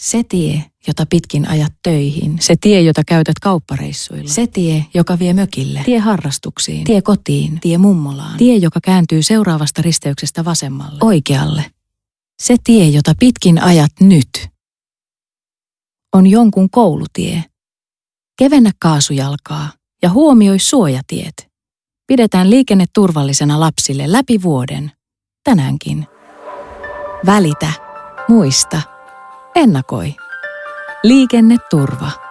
Se tie, jota pitkin ajat töihin. Se tie, jota käytät kauppareissuilla. Se tie, joka vie mökille. Tie harrastuksiin. Tie kotiin. Tie mummolaan. Tie, joka kääntyy seuraavasta risteyksestä vasemmalle. Oikealle. Se tie, jota pitkin ajat nyt. On jonkun koulutie. Kevennä kaasujalkaa ja huomioi suojatiet. Pidetään liikenne turvallisena lapsille läpi vuoden. Tänäänkin. Välitä. Muista. Ennakoi. Liikenneturva.